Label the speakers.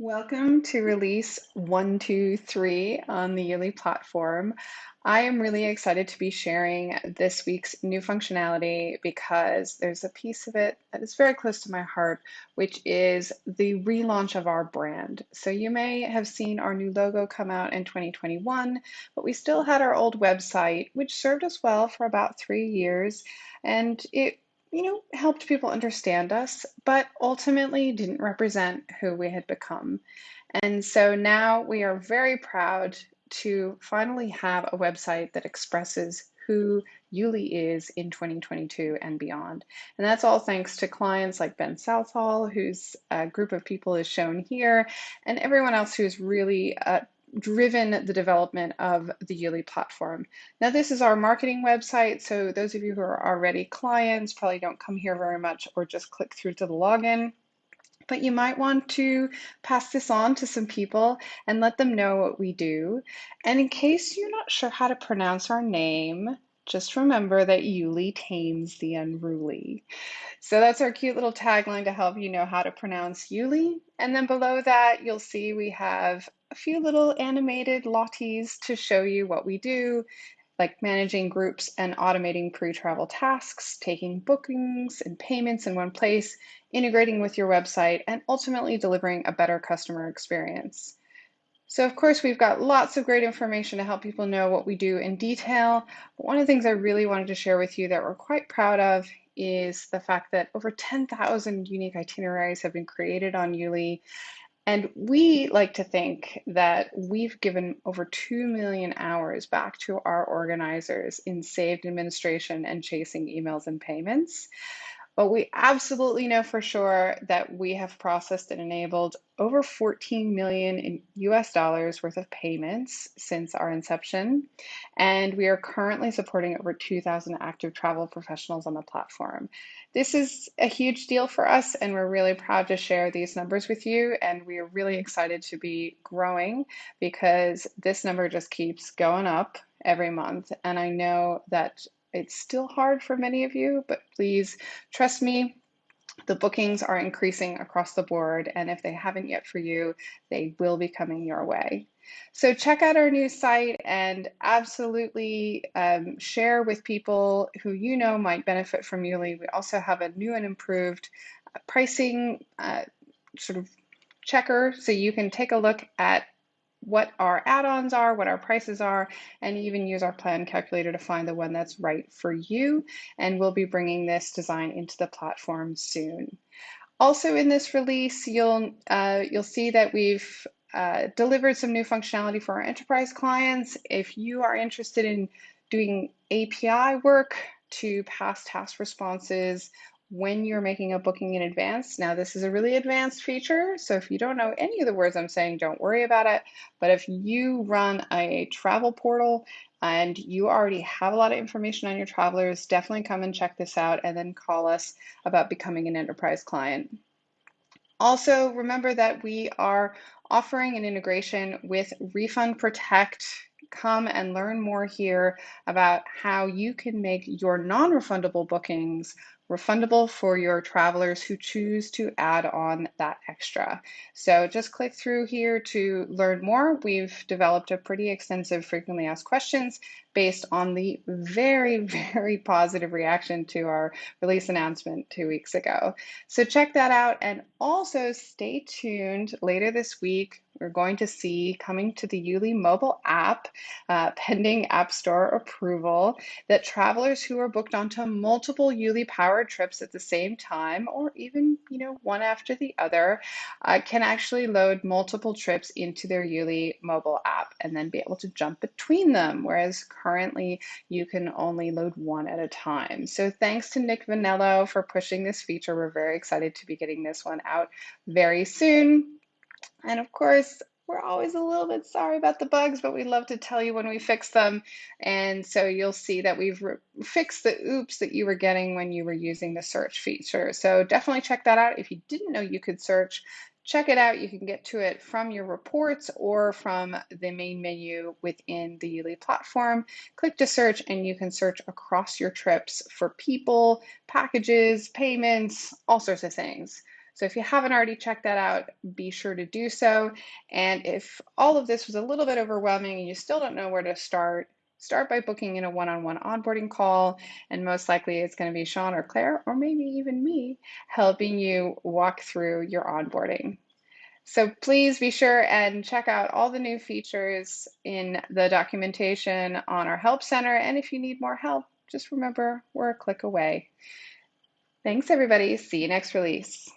Speaker 1: Welcome to release 123 on the Youli platform. I am really excited to be sharing this week's new functionality because there's a piece of it that is very close to my heart, which is the relaunch of our brand. So you may have seen our new logo come out in 2021, but we still had our old website, which served us well for about three years. And it you know, helped people understand us, but ultimately didn't represent who we had become. And so now we are very proud to finally have a website that expresses who Youli is in 2022 and beyond. And that's all thanks to clients like Ben Southall, whose uh, group of people is shown here, and everyone else who's really uh, driven the development of the Youli platform. Now, this is our marketing website, so those of you who are already clients probably don't come here very much or just click through to the login. But you might want to pass this on to some people and let them know what we do. And in case you're not sure how to pronounce our name, just remember that Youli tames the unruly. So that's our cute little tagline to help you know how to pronounce Youli. And then below that, you'll see we have a few little animated lotties to show you what we do, like managing groups and automating pre-travel tasks, taking bookings and payments in one place, integrating with your website, and ultimately delivering a better customer experience. So of course, we've got lots of great information to help people know what we do in detail. But one of the things I really wanted to share with you that we're quite proud of is the fact that over 10,000 unique itineraries have been created on Youli. And we like to think that we've given over 2 million hours back to our organizers in saved administration and chasing emails and payments. But we absolutely know for sure that we have processed and enabled over 14 million in US dollars worth of payments since our inception. And we are currently supporting over 2,000 active travel professionals on the platform. This is a huge deal for us, and we're really proud to share these numbers with you. And we are really excited to be growing because this number just keeps going up every month. And I know that it's still hard for many of you, but please trust me, the bookings are increasing across the board, and if they haven't yet for you, they will be coming your way. So check out our new site and absolutely um, share with people who you know might benefit from Youli. We also have a new and improved uh, pricing uh, sort of checker, so you can take a look at what our add-ons are, what our prices are, and even use our plan calculator to find the one that's right for you. And we'll be bringing this design into the platform soon. Also in this release, you'll, uh, you'll see that we've uh, delivered some new functionality for our enterprise clients. If you are interested in doing API work to pass task responses when you're making a booking in advance. Now, this is a really advanced feature, so if you don't know any of the words I'm saying, don't worry about it. But if you run a travel portal and you already have a lot of information on your travelers, definitely come and check this out and then call us about becoming an enterprise client. Also, remember that we are offering an integration with Refund Protect come and learn more here about how you can make your non-refundable bookings refundable for your travelers who choose to add on that extra. So just click through here to learn more. We've developed a pretty extensive frequently asked questions based on the very, very positive reaction to our release announcement two weeks ago. So check that out and also stay tuned later this week. We're going to see coming to the Youli mobile app, uh, pending App Store approval, that travelers who are booked onto multiple Youli powered trips at the same time, or even you know one after the other, uh, can actually load multiple trips into their Youli mobile app and then be able to jump between them. Whereas currently you can only load one at a time. So thanks to Nick Vanello for pushing this feature. We're very excited to be getting this one out very soon. And of course, we're always a little bit sorry about the bugs, but we love to tell you when we fix them. And so you'll see that we've fixed the oops that you were getting when you were using the search feature. So definitely check that out. If you didn't know you could search, check it out. You can get to it from your reports or from the main menu within the Youli platform. Click to search and you can search across your trips for people, packages, payments, all sorts of things. So if you haven't already checked that out, be sure to do so. And if all of this was a little bit overwhelming and you still don't know where to start, start by booking in a one-on-one onboarding call. And most likely it's going to be Sean or Claire, or maybe even me, helping you walk through your onboarding. So please be sure and check out all the new features in the documentation on our Help Center. And if you need more help, just remember we're a click away. Thanks, everybody. See you next release.